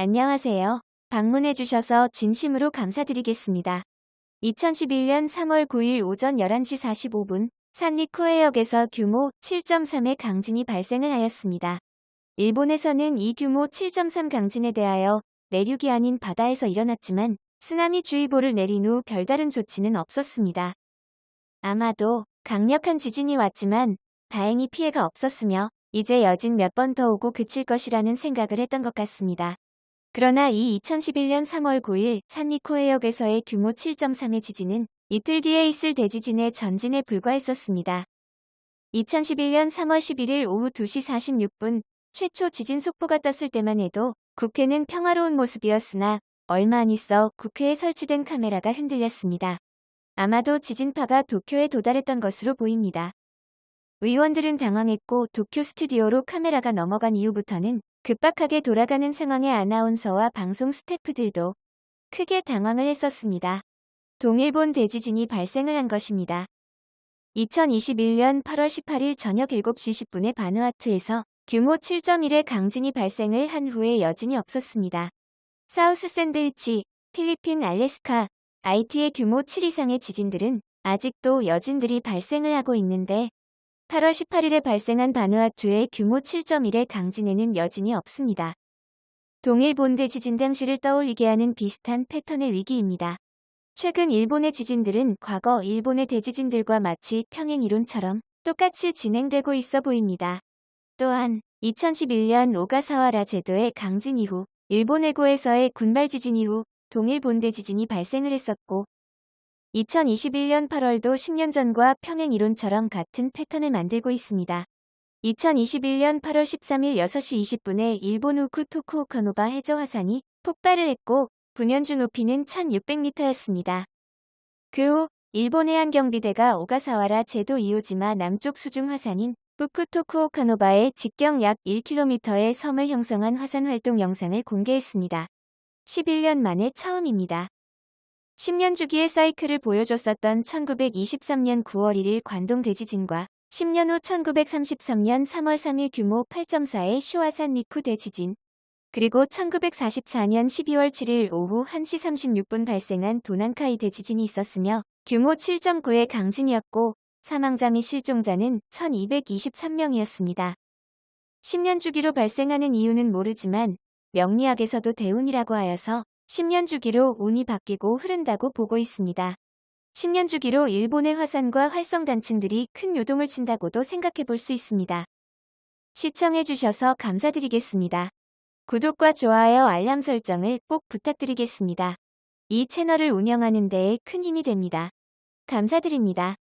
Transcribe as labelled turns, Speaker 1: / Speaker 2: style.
Speaker 1: 안녕하세요. 방문해주셔서 진심으로 감사드리겠습니다. 2011년 3월 9일 오전 11시 45분 산리쿠해역에서 규모 7.3의 강진이 발생을 하였습니다. 일본에서는 이 규모 7.3 강진에 대하여 내륙이 아닌 바다에서 일어났지만 쓰나미 주의보를 내린 후 별다른 조치는 없었습니다. 아마도 강력한 지진이 왔지만 다행히 피해가 없었으며 이제 여진 몇 번 더 오고 그칠 것이라는 생각을 했던 것 같습니다. 그러나 이 2011년 3월 9일 산리코해역에서의 규모 7.3의 지진은 이틀 뒤에 있을 대지진의 전진에 불과했었습니다. 2011년 3월 11일 오후 2시 46분 최초 지진 속보가 떴을 때만 해도 국회는 평화로운 모습이었으나 얼마 안 있어 국회에 설치된 카메라가 흔들렸습니다. 아마도 지진파가 도쿄에 도달했던 것으로 보입니다. 의원들은 당황했고 도쿄 스튜디오로 카메라가 넘어간 이후부터는 급박하게 돌아가는 상황의 아나운서와 방송 스태프들도 크게 당황을 했었습니다. 동일본 대지진이 발생을 한 것입니다. 2021년 8월 18일 저녁 7시 10분에 바누아투에서 규모 7.1의 강진이 발생을 한 후에 여진이 없었습니다. 사우스 샌드위치, 필리핀 알래스카, IT의 규모 7 이상의 지진들은 아직도 여진들이 발생을 하고 있는데 8월 18일에 발생한 바누아투의 규모 7.1의 강진에는 여진이 없습니다. 동일 본대 지진 당시를 떠올리게 하는 비슷한 패턴의 위기입니다. 최근 일본의 지진들은 과거 일본의 대지진들과 마치 평행 이론처럼 똑같이 진행되고 있어 보입니다. 또한 2011년 오가사와라 제도의 강진 이후 일본 해고에서의 군발 지진 이후 동일 본대 지진이 발생을 했었고 2021년 8월도 10년 전과 평행 이론처럼 같은 패턴을 만들고 있습니다. 2021년 8월 13일 6시 20분에 일본 우쿠 토쿠오카노바 해저 화산이 폭발을 했고 분연주 높이는 1600m였습니다. 그 후 일본 해안경비대가 오가사와라 제도 이오지마 남쪽 수중 화산인 후쿠토쿠오카노바의 직경 약 1km의 섬을 형성한 화산 활동 영상을 공개했습니다. 11년 만에 처음입니다. 10년 주기의 사이클을 보여줬었던 1923년 9월 1일 관동 대지진과 10년 후 1933년 3월 3일 규모 8.4의 쇼화산 니쿠 대지진 그리고 1944년 12월 7일 오후 1시 36분 발생한 도난카이 대지진이 있었으며 규모 7.9의 강진이었고 사망자 및 실종자는 1223명이었습니다. 10년 주기로 발생하는 이유는 모르지만 명리학에서도 대운이라고 하여서 10년 주기로 운이 바뀌고 흐른다고 보고 있습니다. 10년 주기로 일본의 화산과 활성단층들이 큰 요동을 친다고도 생각해 볼 수 있습니다. 시청해 주셔서 감사드리겠습니다. 구독과 좋아요 알람 설정을 꼭 부탁드리겠습니다. 이 채널을 운영하는 데에 큰 힘이 됩니다. 감사드립니다.